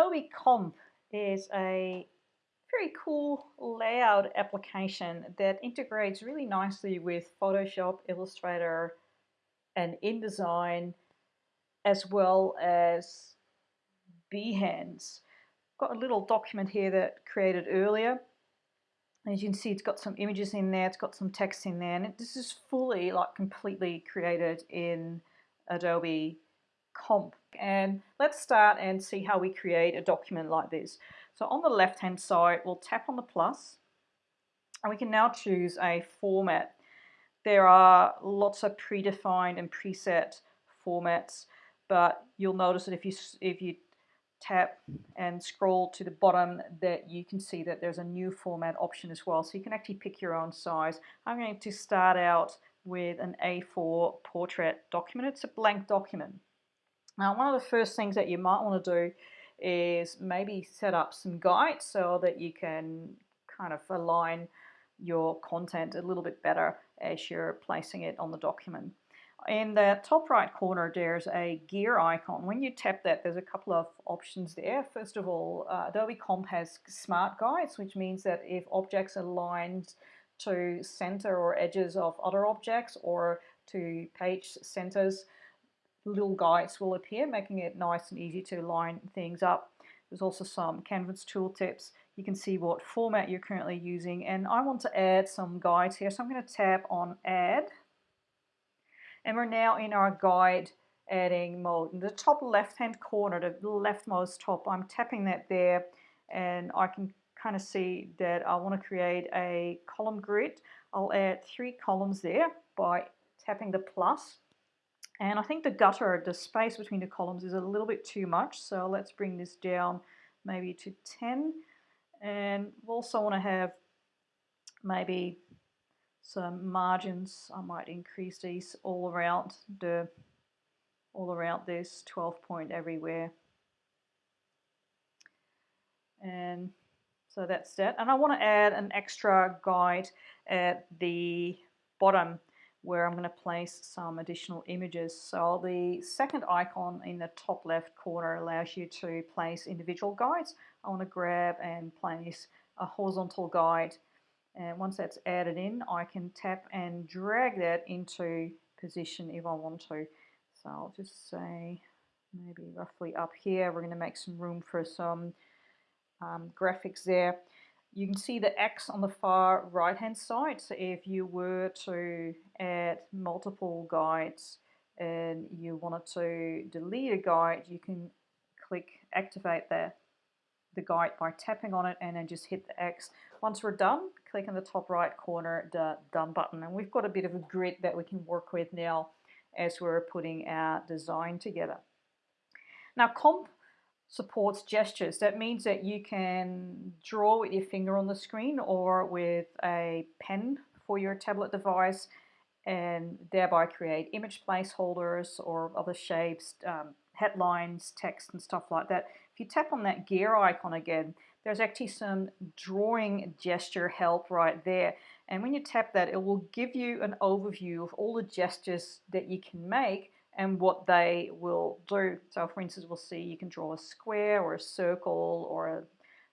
Adobe Comp is a very cool layout application that integrates really nicely with Photoshop, Illustrator, and InDesign, as well as Behance. Got a little document here that created earlier. As you can see, it's got some images in there, it's got some text in there, and this is fully, like, completely created in Adobe Comp. And let's start and see how we create a document like this. So on the left hand side, we'll tap on the plus and we can now choose a format. There are lots of predefined and preset formats, but you'll notice that if you, if you tap and scroll to the bottom that you can see that there's a new format option as well. So you can actually pick your own size. I'm going to start out with an A4 portrait document. It's a blank document. Now, one of the first things that you might want to do is maybe set up some guides so that you can kind of align your content a little bit better as you're placing it on the document. In the top right corner, there's a gear icon. When you tap that, there's a couple of options there. First of all, uh, Adobe Comp has smart guides, which means that if objects are aligned to center or edges of other objects or to page centers, little guides will appear, making it nice and easy to line things up. There's also some Canvas tooltips. You can see what format you're currently using and I want to add some guides here so I'm going to tap on add and we're now in our guide adding mode. In the top left hand corner, the leftmost top, I'm tapping that there and I can kind of see that I want to create a column grid. I'll add three columns there by tapping the plus and I think the gutter, of the space between the columns is a little bit too much. So let's bring this down maybe to 10. And we also want to have maybe some margins. I might increase these all around the all around this 12 point everywhere. And so that's that. And I want to add an extra guide at the bottom where I'm going to place some additional images. So the second icon in the top left corner allows you to place individual guides. I want to grab and place a horizontal guide and once that's added in I can tap and drag that into position if I want to. So I'll just say maybe roughly up here we're going to make some room for some um, graphics there. You can see the X on the far right hand side. So if you were to add multiple guides and you wanted to delete a guide, you can click activate the, the guide by tapping on it and then just hit the X. Once we're done, click in the top right corner the done button. And we've got a bit of a grid that we can work with now as we're putting our design together. Now comp supports gestures. That means that you can draw with your finger on the screen or with a pen for your tablet device and thereby create image placeholders or other shapes, um, headlines, text and stuff like that. If you tap on that gear icon again, there's actually some drawing gesture help right there. And when you tap that, it will give you an overview of all the gestures that you can make and what they will do. So for instance, we'll see you can draw a square or a circle or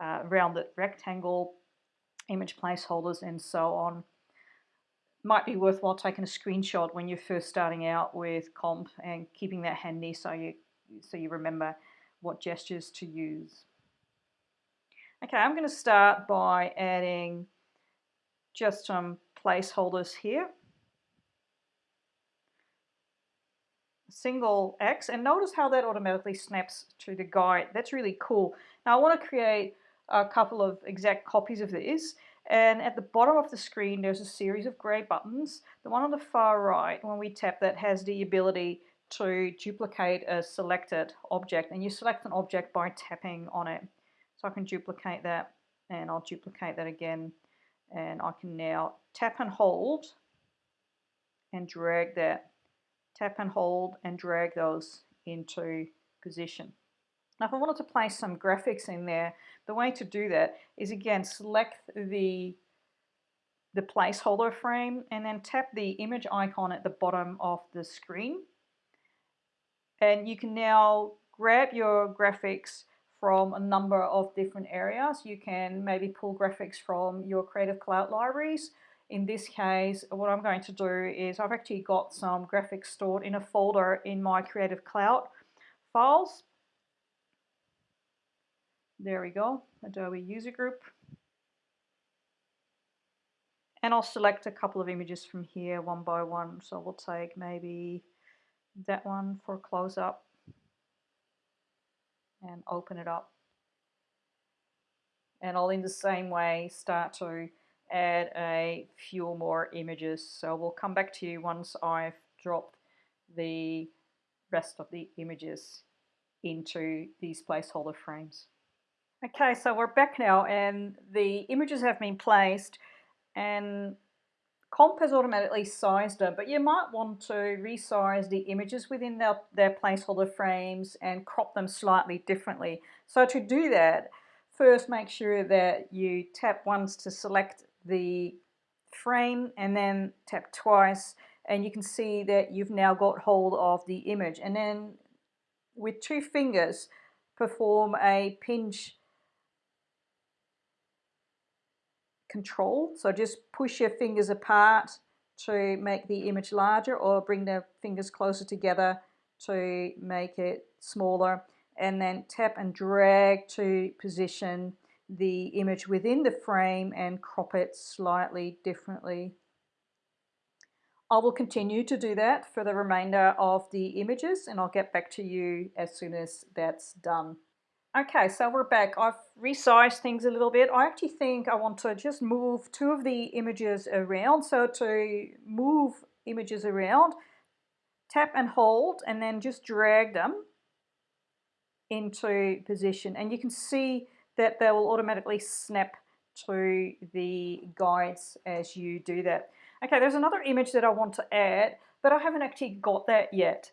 a uh, rounded rectangle, image placeholders and so on. Might be worthwhile taking a screenshot when you're first starting out with comp and keeping that handy so you, so you remember what gestures to use. Okay, I'm going to start by adding just some placeholders here. Single X and notice how that automatically snaps to the guide. That's really cool. Now I want to create a couple of exact copies of this and at the bottom of the screen there's a series of grey buttons. The one on the far right when we tap that has the ability to duplicate a selected object and you select an object by tapping on it. So I can duplicate that and I'll duplicate that again and I can now tap and hold and drag that tap and hold and drag those into position. Now if I wanted to place some graphics in there, the way to do that is again select the, the placeholder frame and then tap the image icon at the bottom of the screen. And you can now grab your graphics from a number of different areas. You can maybe pull graphics from your Creative Cloud libraries. In this case, what I'm going to do is I've actually got some graphics stored in a folder in my Creative Cloud files. There we go, Adobe User Group. And I'll select a couple of images from here one by one. So we'll take maybe that one for a close up and open it up. And I'll in the same way start to add a few more images. So we'll come back to you once I've dropped the rest of the images into these placeholder frames. Okay, so we're back now and the images have been placed and Comp has automatically sized them, but you might want to resize the images within their, their placeholder frames and crop them slightly differently. So to do that, first make sure that you tap once to select the frame and then tap twice and you can see that you've now got hold of the image and then with two fingers perform a pinch control. So just push your fingers apart to make the image larger or bring the fingers closer together to make it smaller and then tap and drag to position the image within the frame and crop it slightly differently. I will continue to do that for the remainder of the images and I'll get back to you as soon as that's done. Okay, so we're back. I've resized things a little bit. I actually think I want to just move two of the images around. So to move images around, tap and hold and then just drag them into position. And you can see that they will automatically snap to the guides as you do that. Okay, there's another image that I want to add, but I haven't actually got that yet.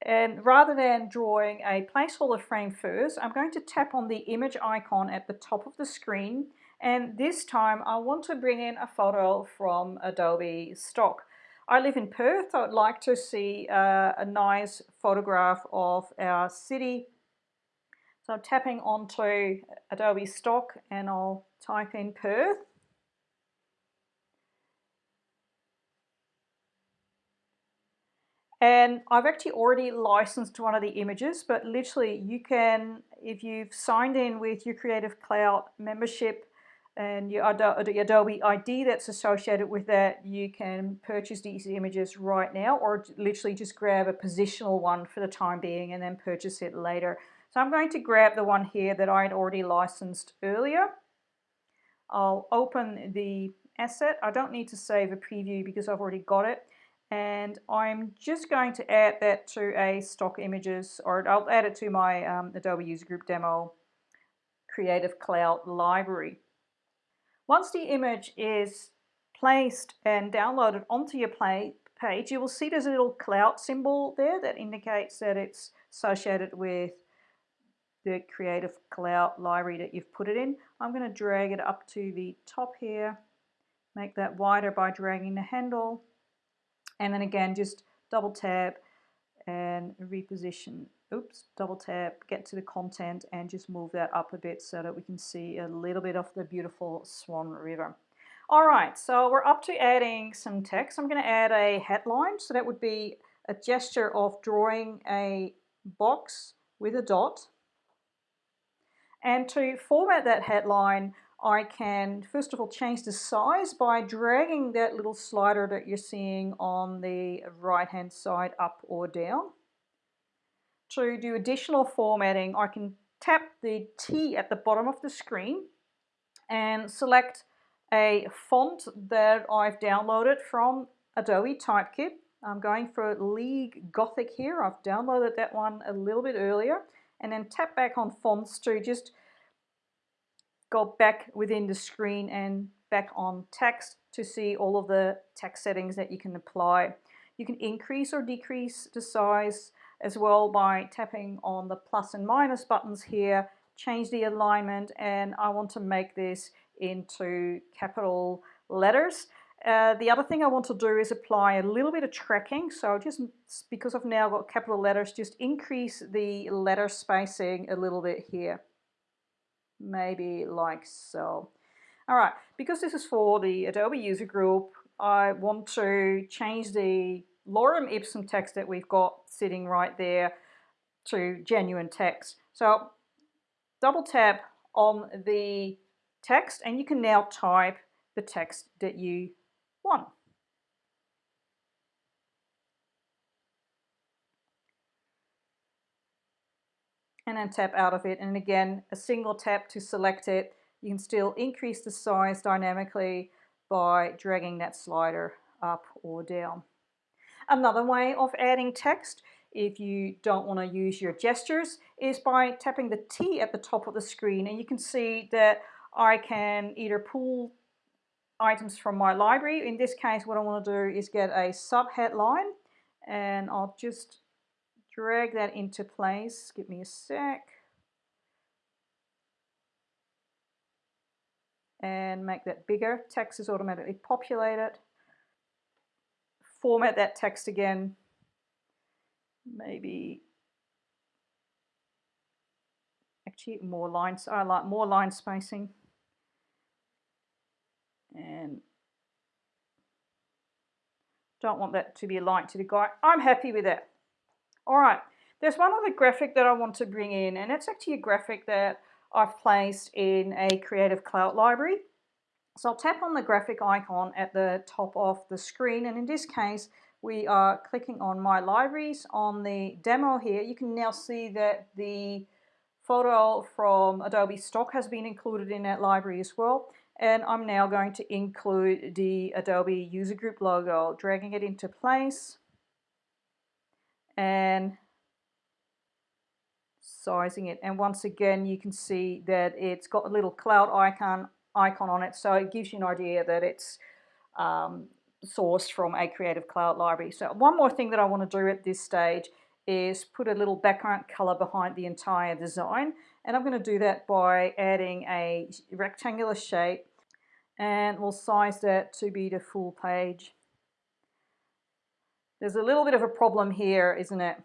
And rather than drawing a placeholder frame first, I'm going to tap on the image icon at the top of the screen. And this time I want to bring in a photo from Adobe Stock. I live in Perth. I'd like to see uh, a nice photograph of our city. So I'm tapping onto Adobe Stock and I'll type in Perth. And I've actually already licensed one of the images, but literally you can, if you've signed in with your Creative Cloud membership and your Adobe ID that's associated with that, you can purchase these images right now or literally just grab a positional one for the time being and then purchase it later. So I'm going to grab the one here that I had already licensed earlier. I'll open the asset. I don't need to save a preview because I've already got it and I'm just going to add that to a stock images or I'll add it to my um, Adobe User Group demo Creative Cloud library. Once the image is placed and downloaded onto your play page, you will see there's a little cloud symbol there that indicates that it's associated with the Creative Cloud library that you've put it in. I'm going to drag it up to the top here, make that wider by dragging the handle and then again, just double tap and reposition. Oops, double tap, get to the content and just move that up a bit so that we can see a little bit of the beautiful Swan River. All right, so we're up to adding some text. I'm going to add a headline. So that would be a gesture of drawing a box with a dot. And to format that headline, I can first of all change the size by dragging that little slider that you're seeing on the right hand side up or down. To do additional formatting I can tap the T at the bottom of the screen and select a font that I've downloaded from Adobe Typekit. I'm going for League Gothic here. I've downloaded that one a little bit earlier and then tap back on fonts to just go back within the screen and back on text to see all of the text settings that you can apply. You can increase or decrease the size as well by tapping on the plus and minus buttons here, change the alignment and I want to make this into capital letters Uh, the other thing I want to do is apply a little bit of tracking. So just because I've now got capital letters, just increase the letter spacing a little bit here. Maybe like so. All right, because this is for the Adobe user group, I want to change the lorem ipsum text that we've got sitting right there to genuine text. So double tap on the text and you can now type the text that you want. And then tap out of it. And again, a single tap to select it. You can still increase the size dynamically by dragging that slider up or down. Another way of adding text, if you don't want to use your gestures, is by tapping the T at the top of the screen. And you can see that I can either pull items from my library. In this case, what I want to do is get a subheadline and I'll just drag that into place. Give me a sec. And make that bigger. Text is automatically populated. Format that text again. Maybe actually more lines. I like more line spacing and don't want that to be a light to the guy. I'm happy with that. All right, there's one other graphic that I want to bring in, and it's actually a graphic that I've placed in a Creative Cloud library. So I'll tap on the graphic icon at the top of the screen, and in this case, we are clicking on My Libraries. On the demo here, you can now see that the photo from Adobe Stock has been included in that library as well. And I'm now going to include the Adobe User Group logo, dragging it into place and sizing it. And once again, you can see that it's got a little cloud icon icon on it, so it gives you an idea that it's um, sourced from a Creative Cloud library. So one more thing that I want to do at this stage is put a little background color behind the entire design. And I'm going to do that by adding a rectangular shape and we'll size that to be the full page. There's a little bit of a problem here, isn't it?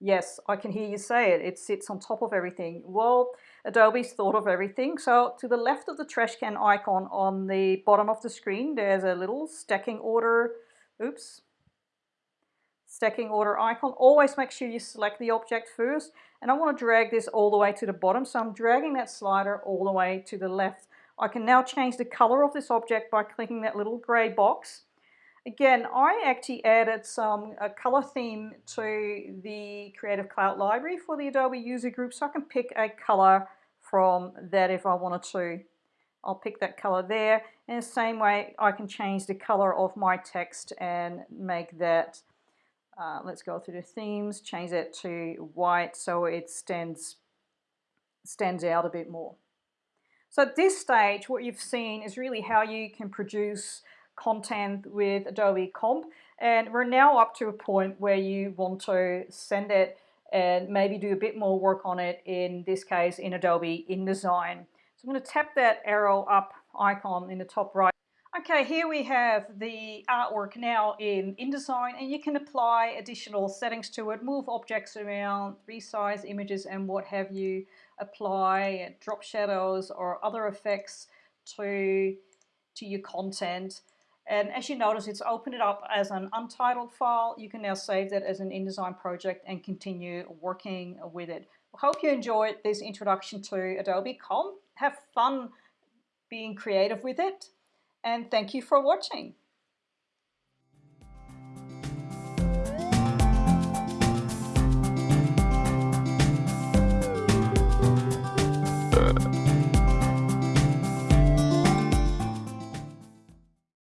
Yes, I can hear you say it. It sits on top of everything. Well, Adobe's thought of everything. So to the left of the trash can icon on the bottom of the screen, there's a little stacking order. Oops, stacking order icon. Always make sure you select the object first. And I want to drag this all the way to the bottom. So I'm dragging that slider all the way to the left. I can now change the color of this object by clicking that little gray box. Again, I actually added some a color theme to the Creative Cloud library for the Adobe user group. So I can pick a color from that if I wanted to. I'll pick that color there. In the same way, I can change the color of my text and make that uh, let's go through the themes, change that to white so it stands, stands out a bit more. So at this stage, what you've seen is really how you can produce content with Adobe Comp. And we're now up to a point where you want to send it and maybe do a bit more work on it, in this case in Adobe InDesign. So I'm going to tap that arrow up icon in the top right Okay, here we have the artwork now in InDesign and you can apply additional settings to it, move objects around, resize images and what have you, apply drop shadows or other effects to, to your content. And as you notice, it's opened it up as an untitled file. You can now save that as an InDesign project and continue working with it. Hope you enjoyed this introduction to Adobe Comp. Have fun being creative with it and thank you for watching.